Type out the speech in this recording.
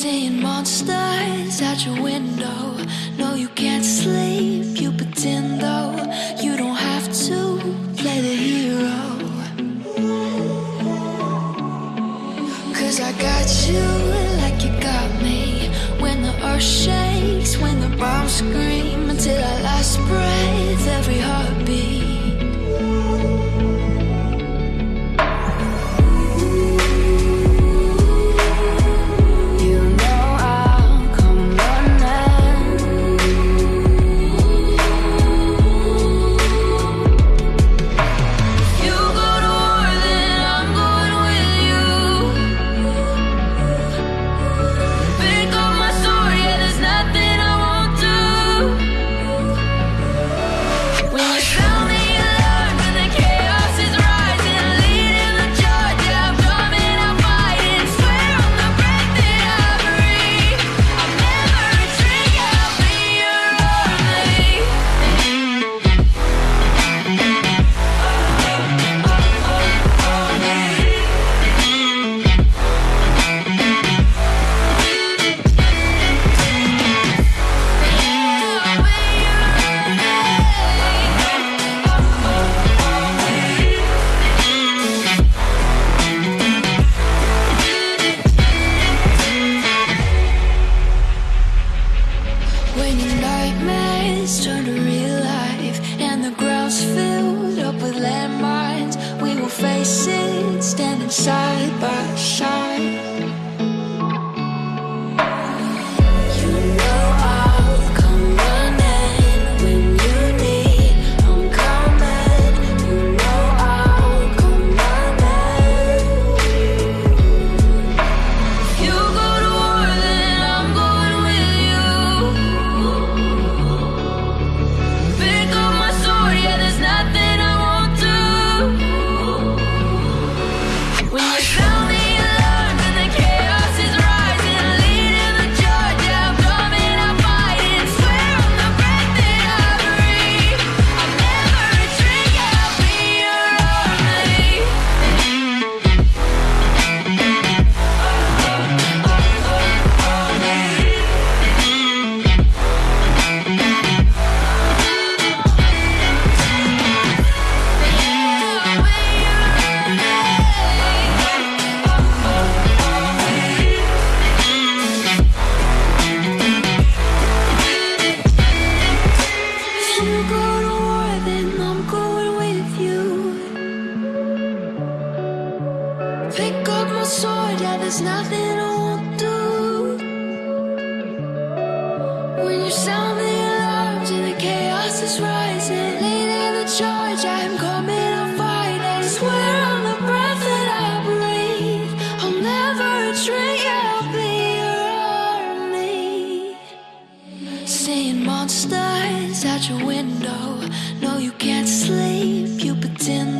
Seeing monsters out your window. No, you can't sleep. You pretend though you don't have to play the hero. Cause I got you like you got me. When the earth shakes, when the bombs scream, until our and filled up with landmines, we will face it standing side by side. Up my sword, yeah, there's nothing I won't do. When you sound the alarms and the chaos is rising, leading the charge, I'm coming, I'm fighting. Swear on the breath that I breathe, I'll never yeah, I'll be your army. Seeing monsters at your window. No, you can't sleep. You pretend